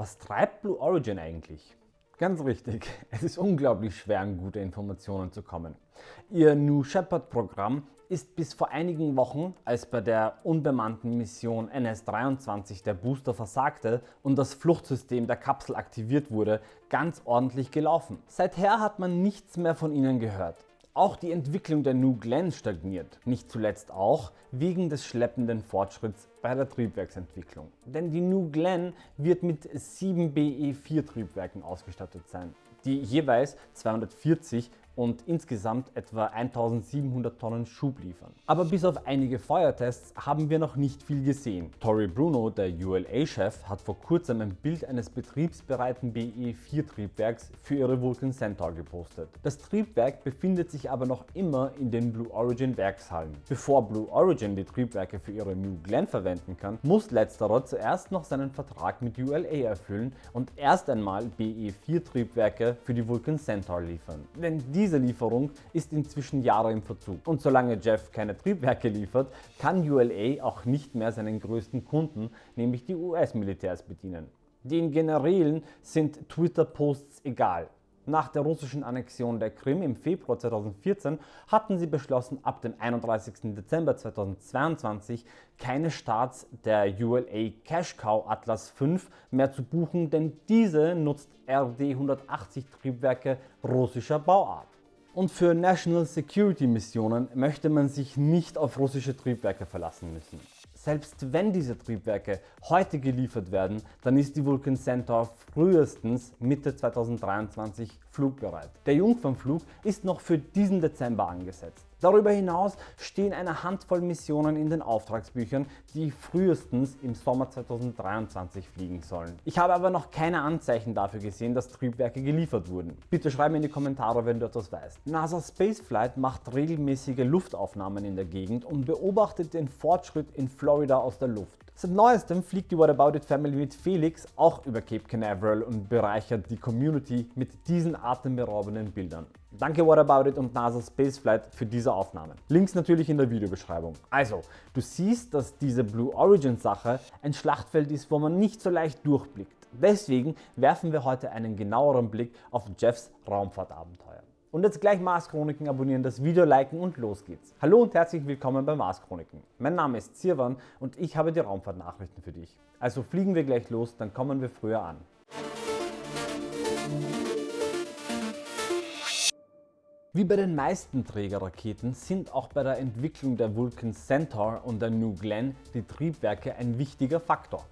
Was treibt Blue Origin eigentlich? Ganz richtig, es ist unglaublich schwer an gute Informationen zu kommen. Ihr New Shepard Programm ist bis vor einigen Wochen, als bei der unbemannten Mission NS-23 der Booster versagte und das Fluchtsystem der Kapsel aktiviert wurde, ganz ordentlich gelaufen. Seither hat man nichts mehr von ihnen gehört. Auch die Entwicklung der New Glenn stagniert, nicht zuletzt auch wegen des schleppenden Fortschritts bei der Triebwerksentwicklung. Denn die New Glenn wird mit 7 BE4 Triebwerken ausgestattet sein, die jeweils 240 und insgesamt etwa 1700 Tonnen Schub liefern. Aber bis auf einige Feuertests haben wir noch nicht viel gesehen. Tori Bruno, der ULA-Chef, hat vor kurzem ein Bild eines betriebsbereiten BE-4 Triebwerks für ihre Vulcan Centaur gepostet. Das Triebwerk befindet sich aber noch immer in den Blue Origin Werkshallen. Bevor Blue Origin die Triebwerke für ihre New Glenn verwenden kann, muss letzterer zuerst noch seinen Vertrag mit ULA erfüllen und erst einmal BE-4 Triebwerke für die Vulcan Centaur liefern. Denn diese Lieferung ist inzwischen Jahre im Verzug. Und solange Jeff keine Triebwerke liefert, kann ULA auch nicht mehr seinen größten Kunden, nämlich die US-Militärs bedienen. Den Generälen sind Twitter-Posts egal. Nach der russischen Annexion der Krim im Februar 2014 hatten sie beschlossen, ab dem 31. Dezember 2022 keine Starts der ULA Cash Cow Atlas V mehr zu buchen, denn diese nutzt RD-180 Triebwerke russischer Bauart. Und für National Security Missionen möchte man sich nicht auf russische Triebwerke verlassen müssen. Selbst wenn diese Triebwerke heute geliefert werden, dann ist die Vulcan Centaur frühestens Mitte 2023 flugbereit. Der Jungfernflug ist noch für diesen Dezember angesetzt. Darüber hinaus stehen eine Handvoll Missionen in den Auftragsbüchern, die frühestens im Sommer 2023 fliegen sollen. Ich habe aber noch keine Anzeichen dafür gesehen, dass Triebwerke geliefert wurden. Bitte schreib mir in die Kommentare, wenn du etwas weißt. NASA Spaceflight macht regelmäßige Luftaufnahmen in der Gegend und beobachtet den Fortschritt in Florida aus der Luft. Seit neuestem fliegt die What About It Family mit Felix auch über Cape Canaveral und bereichert die Community mit diesen atemberaubenden Bildern. Danke What About It und NASA Spaceflight für diese Aufnahmen. Links natürlich in der Videobeschreibung. Also, du siehst, dass diese Blue Origin Sache ein Schlachtfeld ist, wo man nicht so leicht durchblickt. Deswegen werfen wir heute einen genaueren Blick auf Jeffs Raumfahrtabenteuer. Und jetzt gleich Mars Chroniken abonnieren, das Video liken und los geht's. Hallo und herzlich willkommen bei Mars Chroniken. Mein Name ist Zirwan und ich habe die Raumfahrtnachrichten für dich. Also fliegen wir gleich los, dann kommen wir früher an. Wie bei den meisten Trägerraketen sind auch bei der Entwicklung der Vulcan Centaur und der New Glenn die Triebwerke ein wichtiger Faktor.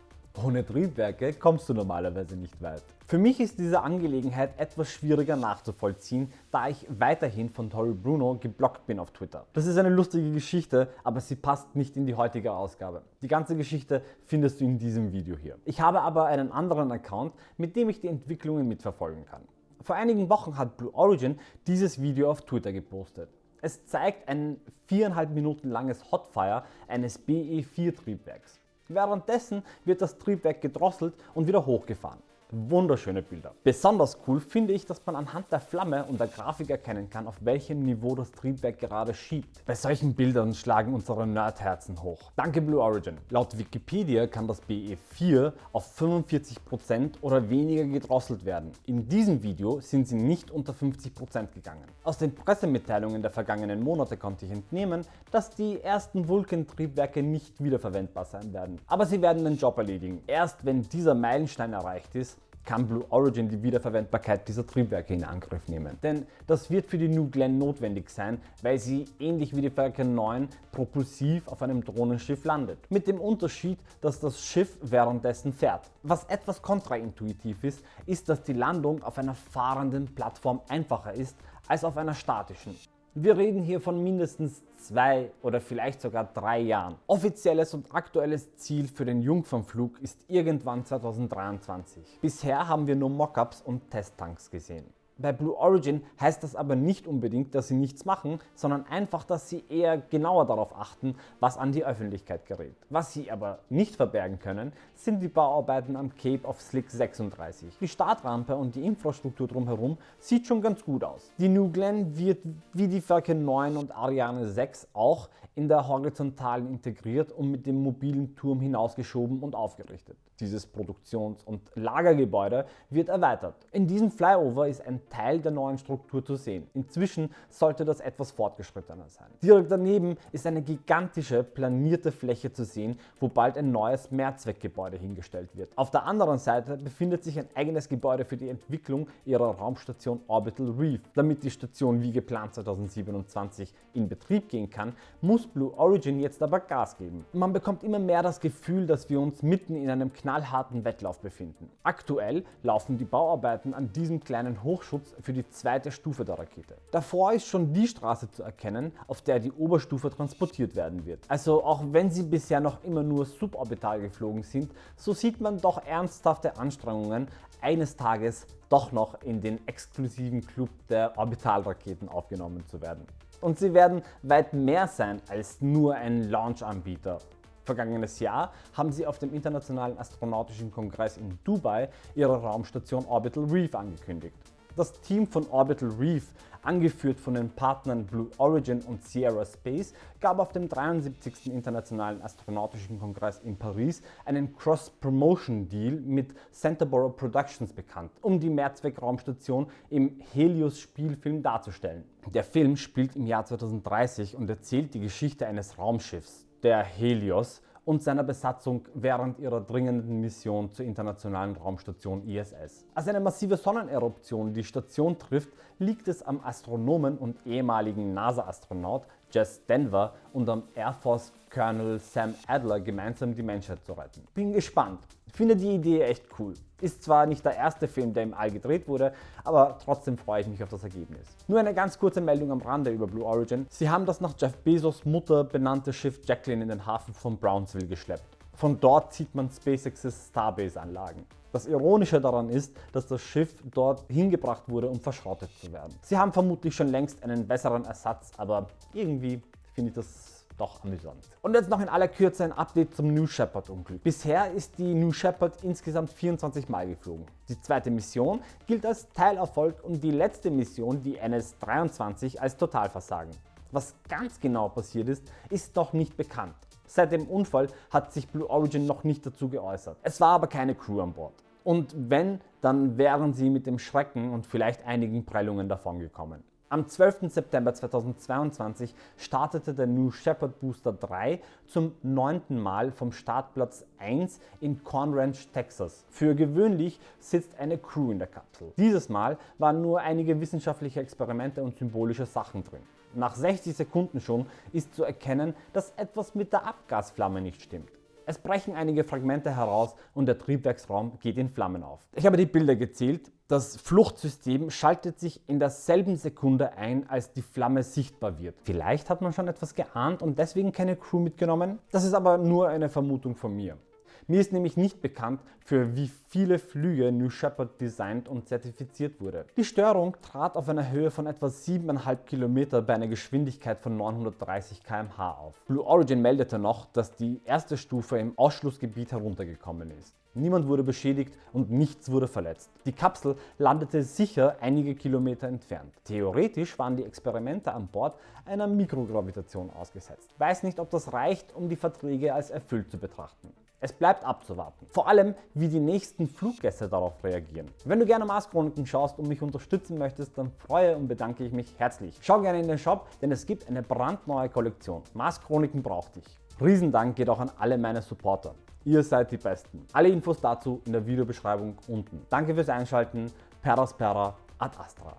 Ohne Triebwerke kommst du normalerweise nicht weit. Für mich ist diese Angelegenheit etwas schwieriger nachzuvollziehen, da ich weiterhin von Tori Bruno geblockt bin auf Twitter. Das ist eine lustige Geschichte, aber sie passt nicht in die heutige Ausgabe. Die ganze Geschichte findest du in diesem Video hier. Ich habe aber einen anderen Account, mit dem ich die Entwicklungen mitverfolgen kann. Vor einigen Wochen hat Blue Origin dieses Video auf Twitter gepostet. Es zeigt ein viereinhalb Minuten langes Hotfire eines BE4 Triebwerks. Währenddessen wird das Triebwerk gedrosselt und wieder hochgefahren. Wunderschöne Bilder. Besonders cool finde ich, dass man anhand der Flamme und der Grafik erkennen kann, auf welchem Niveau das Triebwerk gerade schiebt. Bei solchen Bildern schlagen unsere Nerdherzen hoch. Danke Blue Origin. Laut Wikipedia kann das BE4 auf 45% oder weniger gedrosselt werden. In diesem Video sind sie nicht unter 50% gegangen. Aus den Pressemitteilungen der vergangenen Monate konnte ich entnehmen, dass die ersten Vulcan-Triebwerke nicht wiederverwendbar sein werden. Aber sie werden den Job erledigen. Erst wenn dieser Meilenstein erreicht ist, kann Blue Origin die Wiederverwendbarkeit dieser Triebwerke in Angriff nehmen. Denn das wird für die New Glenn notwendig sein, weil sie ähnlich wie die Falcon 9 propulsiv auf einem Drohnenschiff landet. Mit dem Unterschied, dass das Schiff währenddessen fährt. Was etwas kontraintuitiv ist, ist, dass die Landung auf einer fahrenden Plattform einfacher ist als auf einer statischen. Wir reden hier von mindestens zwei oder vielleicht sogar drei Jahren. Offizielles und aktuelles Ziel für den Jungfernflug ist irgendwann 2023. Bisher haben wir nur Mockups und Testtanks gesehen. Bei Blue Origin heißt das aber nicht unbedingt, dass sie nichts machen, sondern einfach, dass sie eher genauer darauf achten, was an die Öffentlichkeit gerät. Was sie aber nicht verbergen können, sind die Bauarbeiten am Cape of Slick 36. Die Startrampe und die Infrastruktur drumherum sieht schon ganz gut aus. Die New Glenn wird wie die Falcon 9 und Ariane 6 auch in der Horizontalen integriert und mit dem mobilen Turm hinausgeschoben und aufgerichtet. Dieses Produktions- und Lagergebäude wird erweitert. In diesem Flyover ist ein Teil der neuen Struktur zu sehen. Inzwischen sollte das etwas fortgeschrittener sein. Direkt daneben ist eine gigantische planierte Fläche zu sehen, wo bald ein neues Mehrzweckgebäude hingestellt wird. Auf der anderen Seite befindet sich ein eigenes Gebäude für die Entwicklung ihrer Raumstation Orbital Reef. Damit die Station wie geplant 2027 in Betrieb gehen kann, muss Blue Origin jetzt aber Gas geben. Man bekommt immer mehr das Gefühl, dass wir uns mitten in einem knallharten Wettlauf befinden. Aktuell laufen die Bauarbeiten an diesem kleinen Hochschutz für die zweite Stufe der Rakete. Davor ist schon die Straße zu erkennen, auf der die Oberstufe transportiert werden wird. Also auch wenn sie bisher noch immer nur suborbital geflogen sind, so sieht man doch ernsthafte Anstrengungen, eines Tages doch noch in den exklusiven Club der Orbitalraketen aufgenommen zu werden. Und sie werden weit mehr sein als nur ein Launch-Anbieter Vergangenes Jahr haben sie auf dem Internationalen Astronautischen Kongress in Dubai ihre Raumstation Orbital Reef angekündigt. Das Team von Orbital Reef, angeführt von den Partnern Blue Origin und Sierra Space, gab auf dem 73. Internationalen Astronautischen Kongress in Paris einen Cross-Promotion-Deal mit Centerborough Productions bekannt, um die Mehrzweck-Raumstation im Helios-Spielfilm darzustellen. Der Film spielt im Jahr 2030 und erzählt die Geschichte eines Raumschiffs, der Helios und seiner Besatzung während ihrer dringenden Mission zur internationalen Raumstation ISS. Als eine massive Sonneneruption die Station trifft, liegt es am Astronomen und ehemaligen NASA-Astronaut Jess Denver und am Air Force Colonel Sam Adler gemeinsam die Menschheit zu retten. Bin gespannt. Finde die Idee echt cool. Ist zwar nicht der erste Film, der im All gedreht wurde, aber trotzdem freue ich mich auf das Ergebnis. Nur eine ganz kurze Meldung am Rande über Blue Origin. Sie haben das nach Jeff Bezos Mutter benannte Schiff Jacqueline in den Hafen von Brownsville geschleppt. Von dort sieht man SpaceX's Starbase-Anlagen. Das Ironische daran ist, dass das Schiff dort hingebracht wurde, um verschrottet zu werden. Sie haben vermutlich schon längst einen besseren Ersatz, aber irgendwie finde ich das doch amüsant. Und jetzt noch in aller Kürze ein Update zum New Shepard Unglück. Bisher ist die New Shepard insgesamt 24 Mal geflogen. Die zweite Mission gilt als Teilerfolg und die letzte Mission, die NS-23, als Totalversagen. Was ganz genau passiert ist, ist noch nicht bekannt. Seit dem Unfall hat sich Blue Origin noch nicht dazu geäußert. Es war aber keine Crew an Bord. Und wenn, dann wären sie mit dem Schrecken und vielleicht einigen Prellungen davongekommen. Am 12. September 2022 startete der New Shepard Booster 3 zum neunten Mal vom Startplatz 1 in Corn Ranch, Texas. Für gewöhnlich sitzt eine Crew in der Kapsel. Dieses Mal waren nur einige wissenschaftliche Experimente und symbolische Sachen drin. Nach 60 Sekunden schon ist zu erkennen, dass etwas mit der Abgasflamme nicht stimmt. Es brechen einige Fragmente heraus und der Triebwerksraum geht in Flammen auf. Ich habe die Bilder gezählt. Das Fluchtsystem schaltet sich in derselben Sekunde ein, als die Flamme sichtbar wird. Vielleicht hat man schon etwas geahnt und deswegen keine Crew mitgenommen. Das ist aber nur eine Vermutung von mir. Mir ist nämlich nicht bekannt, für wie viele Flüge New Shepard designt und zertifiziert wurde. Die Störung trat auf einer Höhe von etwa 7,5 km bei einer Geschwindigkeit von 930 km/h auf. Blue Origin meldete noch, dass die erste Stufe im Ausschlussgebiet heruntergekommen ist. Niemand wurde beschädigt und nichts wurde verletzt. Die Kapsel landete sicher einige Kilometer entfernt. Theoretisch waren die Experimente an Bord einer Mikrogravitation ausgesetzt. Weiß nicht, ob das reicht, um die Verträge als erfüllt zu betrachten. Es bleibt abzuwarten. Vor allem, wie die nächsten Fluggäste darauf reagieren. Wenn du gerne Mars Chroniken schaust und mich unterstützen möchtest, dann freue und bedanke ich mich herzlich. Schau gerne in den Shop, denn es gibt eine brandneue Kollektion. Mars Chroniken braucht dich. Riesendank geht auch an alle meine Supporter. Ihr seid die Besten. Alle Infos dazu in der Videobeschreibung unten. Danke fürs Einschalten. Peraspera ad Astra.